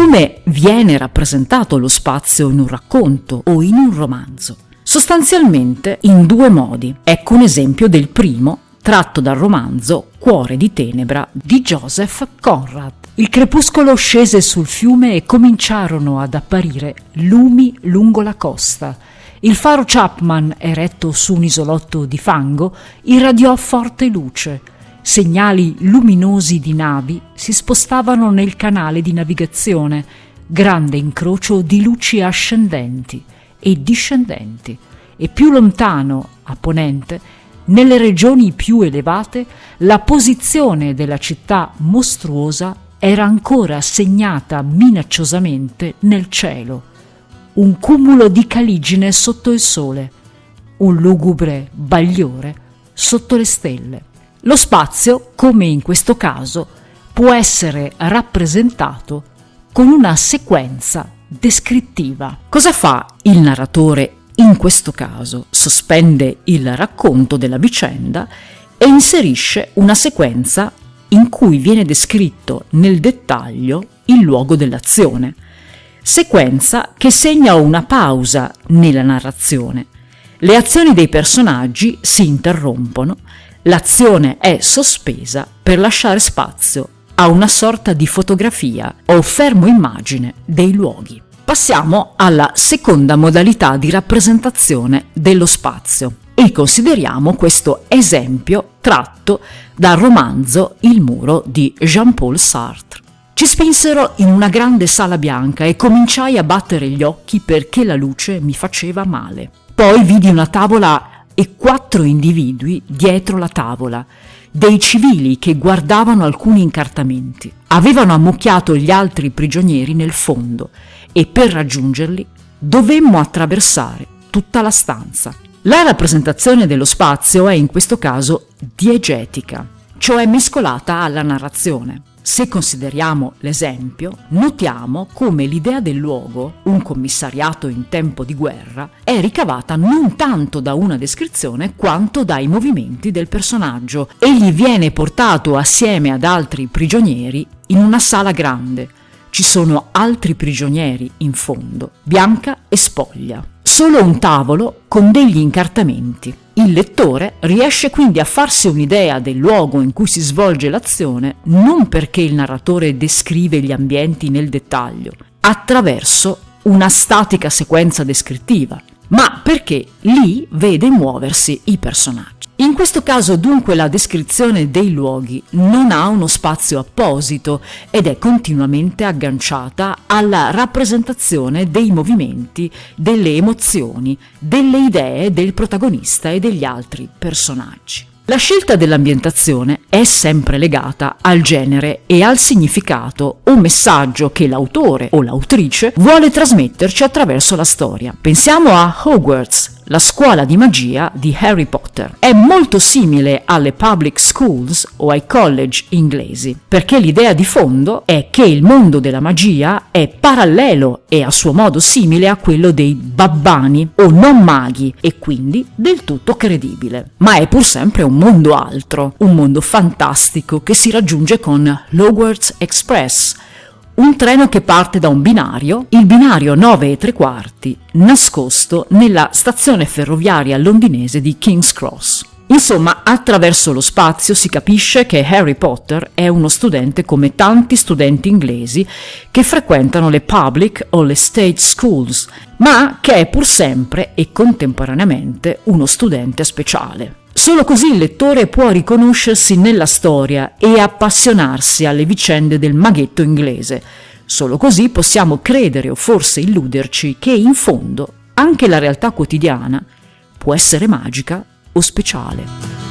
come viene rappresentato lo spazio in un racconto o in un romanzo? Sostanzialmente in due modi. Ecco un esempio del primo, tratto dal romanzo Cuore di tenebra di Joseph Conrad. Il crepuscolo scese sul fiume e cominciarono ad apparire lumi lungo la costa. Il faro Chapman, eretto su un isolotto di fango, irradiò forte luce. Segnali luminosi di navi si spostavano nel canale di navigazione, grande incrocio di luci ascendenti e discendenti, e più lontano, a ponente, nelle regioni più elevate, la posizione della città mostruosa era ancora segnata minacciosamente nel cielo. Un cumulo di caligine sotto il sole, un lugubre bagliore sotto le stelle. Lo spazio, come in questo caso, può essere rappresentato con una sequenza descrittiva. Cosa fa il narratore in questo caso? Sospende il racconto della vicenda e inserisce una sequenza in cui viene descritto nel dettaglio il luogo dell'azione, sequenza che segna una pausa nella narrazione. Le azioni dei personaggi si interrompono, l'azione è sospesa per lasciare spazio a una sorta di fotografia o fermo immagine dei luoghi. Passiamo alla seconda modalità di rappresentazione dello spazio e consideriamo questo esempio tratto dal romanzo Il muro di Jean-Paul Sartre. Ci spinsero in una grande sala bianca e cominciai a battere gli occhi perché la luce mi faceva male. Poi vidi una tavola e quattro individui dietro la tavola, dei civili che guardavano alcuni incartamenti. Avevano ammucchiato gli altri prigionieri nel fondo e per raggiungerli dovemmo attraversare tutta la stanza. La rappresentazione dello spazio è in questo caso diegetica, cioè mescolata alla narrazione. Se consideriamo l'esempio, notiamo come l'idea del luogo, un commissariato in tempo di guerra, è ricavata non tanto da una descrizione quanto dai movimenti del personaggio. Egli viene portato assieme ad altri prigionieri in una sala grande. Ci sono altri prigionieri in fondo, bianca e spoglia solo un tavolo con degli incartamenti. Il lettore riesce quindi a farsi un'idea del luogo in cui si svolge l'azione non perché il narratore descrive gli ambienti nel dettaglio, attraverso una statica sequenza descrittiva, ma perché lì vede muoversi i personaggi. In questo caso dunque la descrizione dei luoghi non ha uno spazio apposito ed è continuamente agganciata alla rappresentazione dei movimenti, delle emozioni, delle idee del protagonista e degli altri personaggi. La scelta dell'ambientazione è sempre legata al genere e al significato o messaggio che l'autore o l'autrice vuole trasmetterci attraverso la storia. Pensiamo a Hogwarts, la scuola di magia di Harry Potter. È molto simile alle public schools o ai college inglesi, perché l'idea di fondo è che il mondo della magia è parallelo e a suo modo simile a quello dei babbani o non maghi e quindi del tutto credibile. Ma è pur sempre un mondo altro, un mondo fantastico che si raggiunge con l'Hogwarts Express, un treno che parte da un binario, il binario 9 e tre quarti, nascosto nella stazione ferroviaria londinese di King's Cross. Insomma, attraverso lo spazio si capisce che Harry Potter è uno studente come tanti studenti inglesi che frequentano le public o le state schools, ma che è pur sempre e contemporaneamente uno studente speciale. Solo così il lettore può riconoscersi nella storia e appassionarsi alle vicende del maghetto inglese. Solo così possiamo credere o forse illuderci che in fondo anche la realtà quotidiana può essere magica o speciale.